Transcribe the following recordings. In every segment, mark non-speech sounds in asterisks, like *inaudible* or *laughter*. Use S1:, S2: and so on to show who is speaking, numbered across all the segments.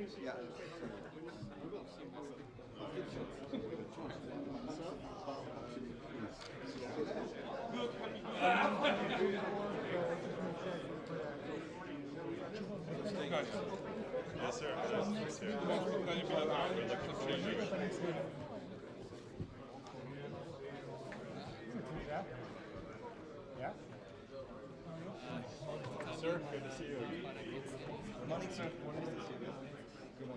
S1: Ja.
S2: Yes, sir. Yes, sir.
S3: Yeah?
S2: Sir, good to see you.
S1: Morning, sir. Nice to Being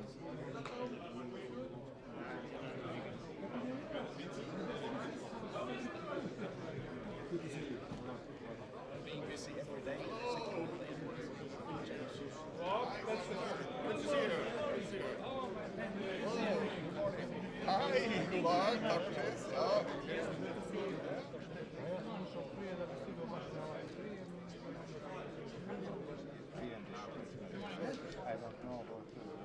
S1: busy every day.
S4: Hi, god dag, takk for sist. Ja.
S1: I don't know about uh,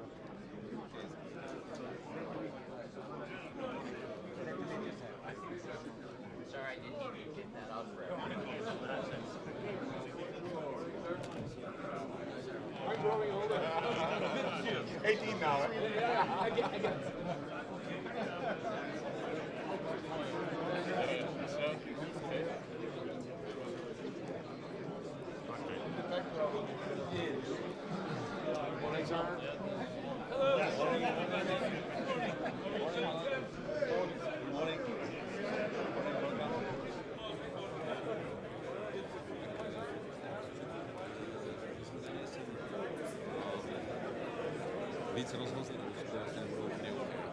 S5: Sorry, I didn't even get that up for
S4: 18 now.
S6: se že to vlastně nebudou úplně OK.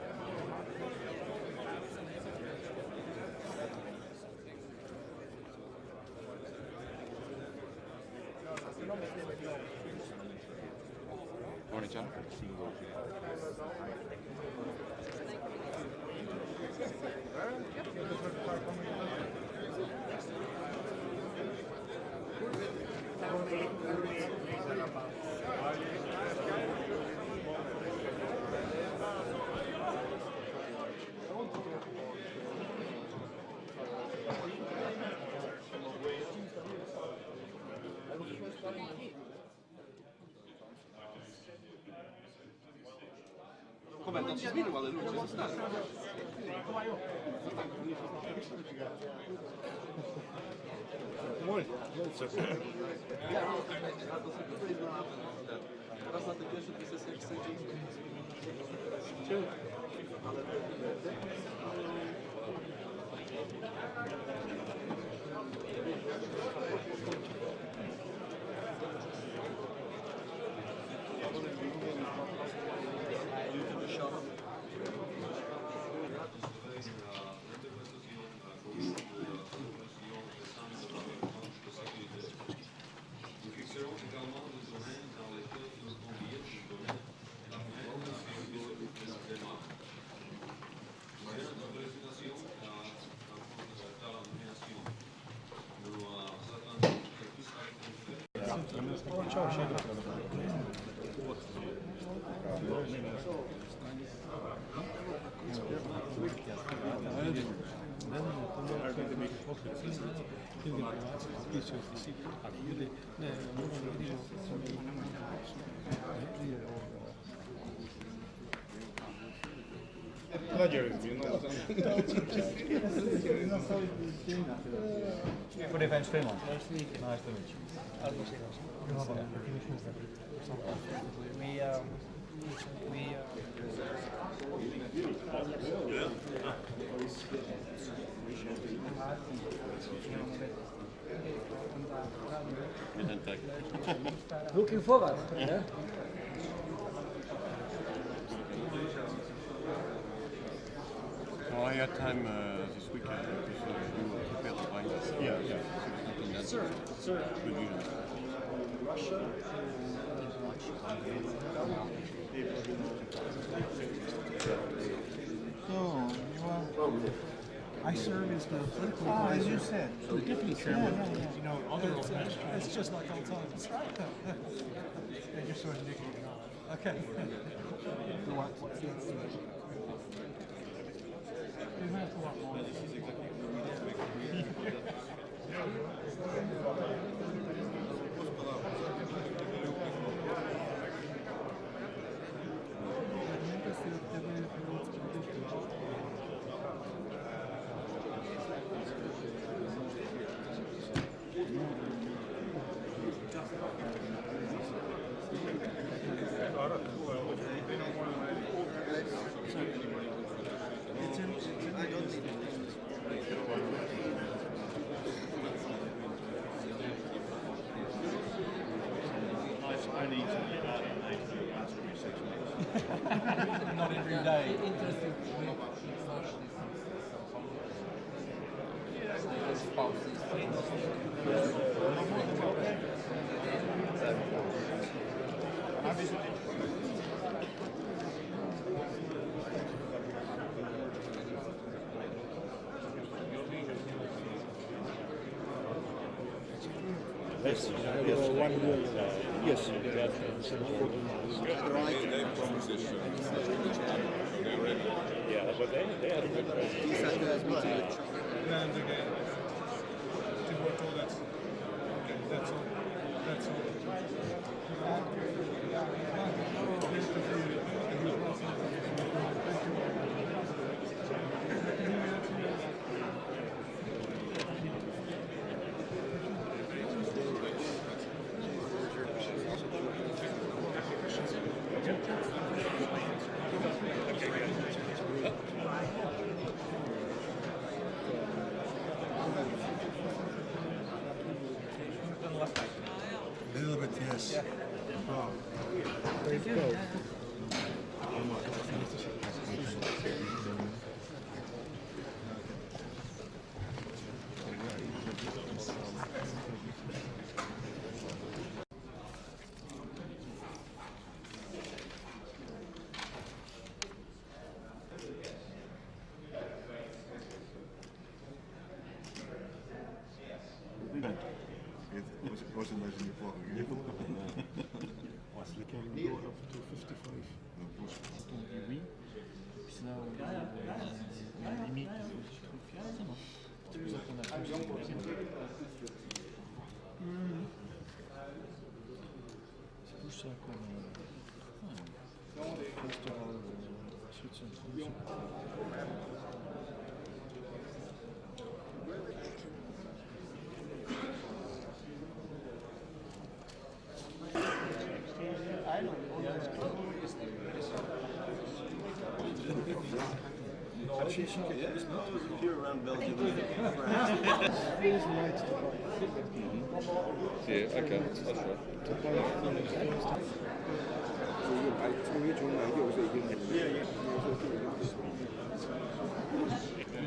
S6: Thank you.
S1: ludzie, firma, ale ludzie zostali. Mój, Ja Teraz na tych pierwszych dwie sesjach sędzi. Ale... Ne, ne, ne, pierwsze dwie sesje jak sędzia.
S3: Voor de Fans Finland. Nice to meet you.
S7: We, um, we, uh, looking forward. Yeah.
S6: Well, I had time uh, this weekend because uh, we were prepared to find us. Yeah, yeah.
S7: Sir, sir.
S6: Good news.
S7: So, I serve as the political
S3: Ah,
S7: advisor.
S3: as you said,
S7: the deputy chairman.
S3: Yeah, yeah, yeah.
S7: You know, other it's, it's just like old times. and you're sort of nicking it off. Okay. *laughs* *laughs* Gracias. Lot more.
S8: interesting.
S9: One. Yes. Yeah, but they, they had a good
S10: And again, to work all that. Okay, that's all. That's all.
S8: Around Belgium.
S3: Yeah, okay, that's right.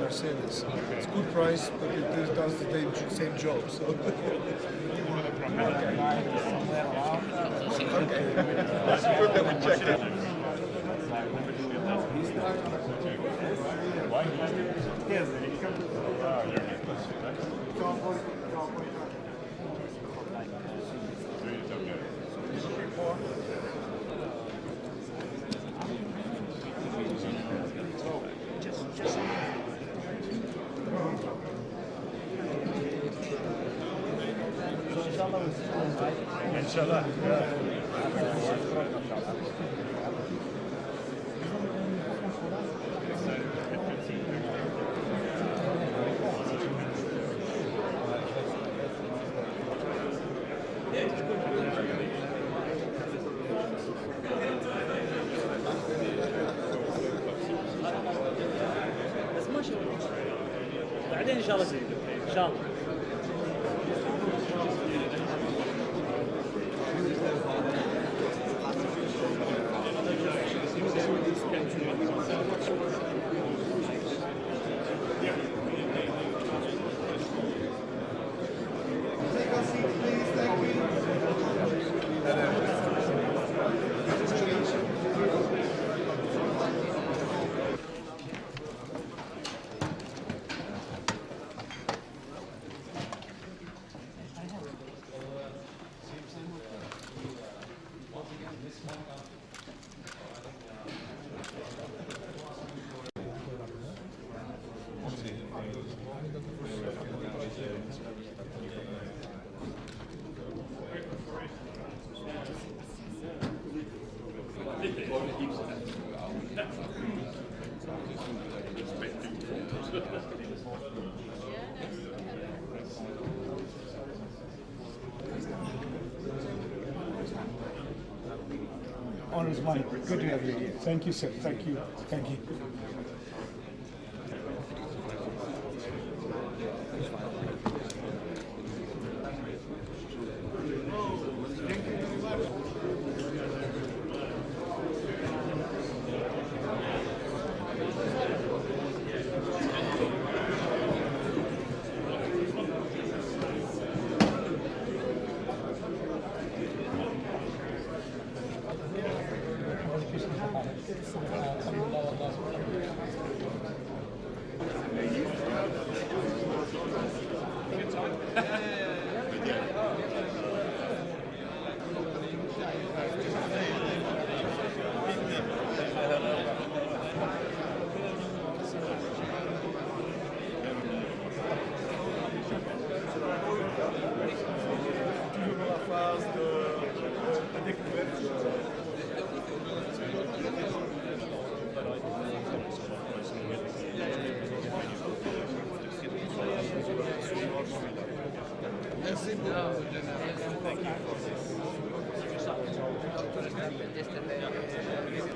S10: Mercedes. It's good price, but it does the same- same job. So. *laughs*
S9: Inshallah.
S11: بعدين إن شاء الله. إن شاء الله.
S12: Honor is mine. Good to have you here. Thank you, sir. Thank you. Thank you.
S13: Yeah,
S14: yeah, yeah. Thank you.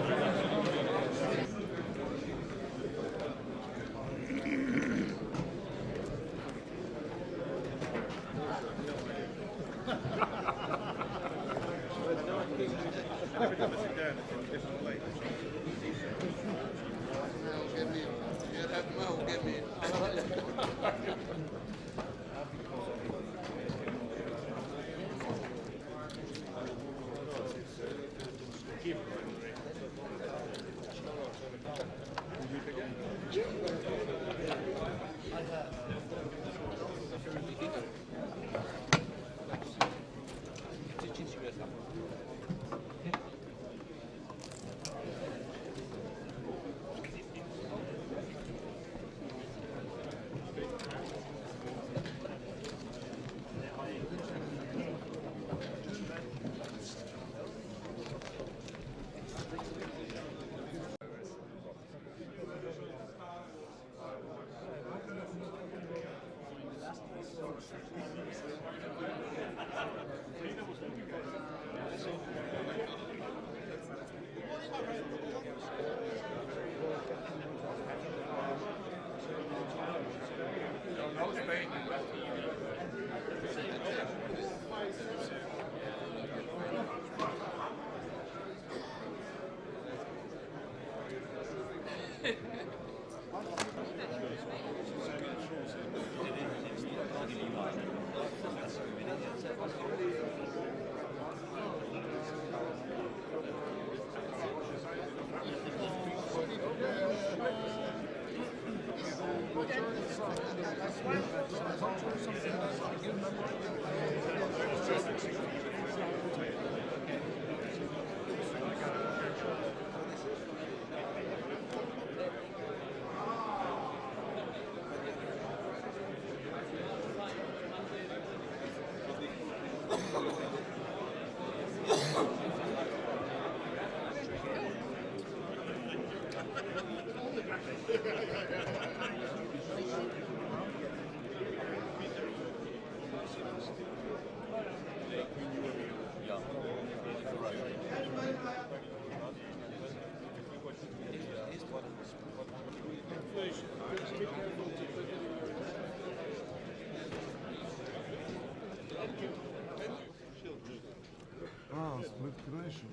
S3: Ah, split creation.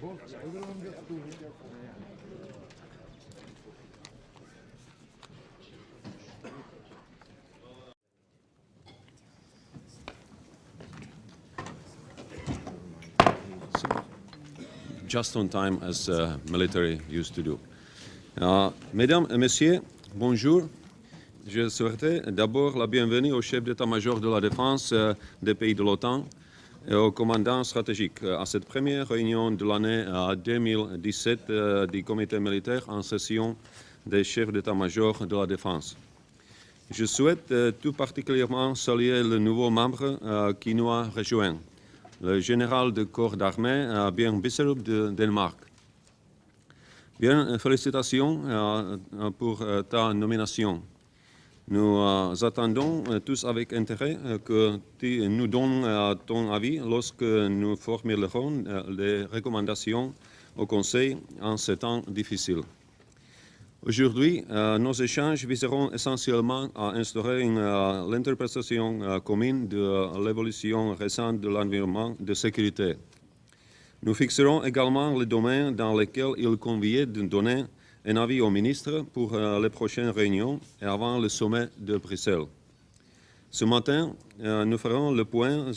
S3: Both, everyone gets
S1: just on time as uh, military used to do. Uh, Mesdames et Messieurs, bonjour. Je souhaitais d'abord la bienvenue au chef d'état-major de la défense euh, des pays de l'OTAN et au commandant stratégique euh, à cette première réunion de l'année euh, 2017 euh, du comité militaire en session des chefs d'état-major de la défense. Je souhaite euh, tout particulièrement saluer le nouveau membre euh, qui nous a rejoint, le général de corps d'armée euh, Bjørn Bisserup de Danemark. Bien, euh, félicitations euh, euh, pour ta nomination. Nous attendons tous avec intérêt que tu nous donnes ton avis lorsque nous formulerons les recommandations au Conseil en ces temps difficiles. Aujourd'hui, nos échanges viseront essentiellement à instaurer l'interprétation commune de l'évolution récente de l'environnement de sécurité. Nous fixerons également les domaines dans lesquels il convient de donner un avis au ministre pour euh, les prochaines réunions et avant le sommet de Bruxelles. Ce matin, euh, nous ferons le point